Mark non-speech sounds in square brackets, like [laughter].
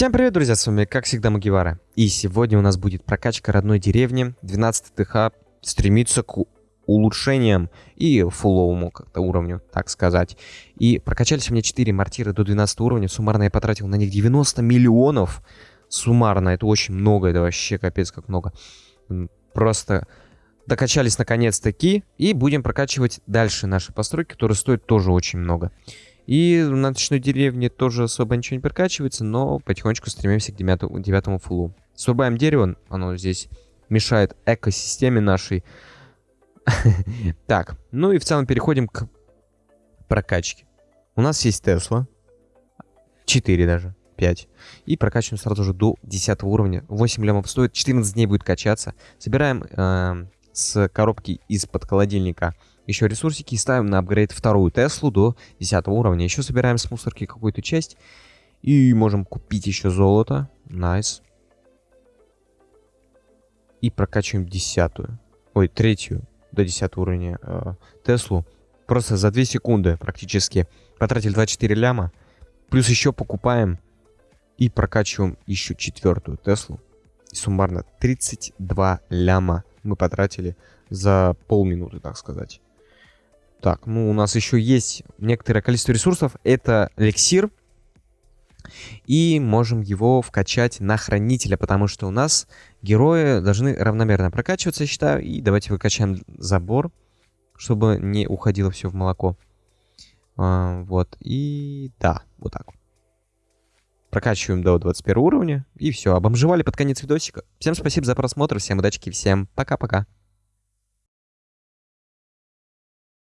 Всем привет, друзья, с вами, как всегда, Магивара. И сегодня у нас будет прокачка родной деревни. 12 ТХ стремится к улучшениям и фуловому как-то уровню, так сказать. И прокачались у меня 4 мортиры до 12 уровня. Суммарно я потратил на них 90 миллионов. Суммарно, это очень много, это вообще капец как много. Просто докачались наконец-таки. И будем прокачивать дальше наши постройки, которые стоят тоже очень много. И на ночной деревне тоже особо ничего не прокачивается, но потихонечку стремимся к девятому, девятому фулу. Срубаем дерево, оно здесь мешает экосистеме нашей. [laughs] Так, ну и в целом переходим к прокачке. У нас есть Тесла. 4 даже. 5. И прокачиваем сразу же до 10 уровня. 8 лямов стоит, 14 дней будет качаться. Собираем э, с коробки из-под холодильника еще ресурсики и ставим на апгрейд вторую Теслу до 10 уровня. Еще собираем с мусорки какую-то часть. И можем купить еще золото. Nice. И прокачиваем десятую. Ой, третью до 10 уровня э, Теслу. Просто за 2 секунды практически. Потратили 24 ляма. Плюс еще покупаем и прокачиваем еще четвертую Теслу. И суммарно 32 ляма мы потратили за полминуты, так сказать. Так, ну у нас еще есть некоторое количество ресурсов. Это эликсир. И можем его вкачать на хранителя, потому что у нас герои должны равномерно прокачиваться, я считаю. И давайте выкачаем забор, чтобы не уходило все в молоко. А, вот, и да, вот так. Прокачиваем до 21 уровня. И все, обомжевали под конец видосика. Всем спасибо за просмотр, всем удачи, всем пока-пока.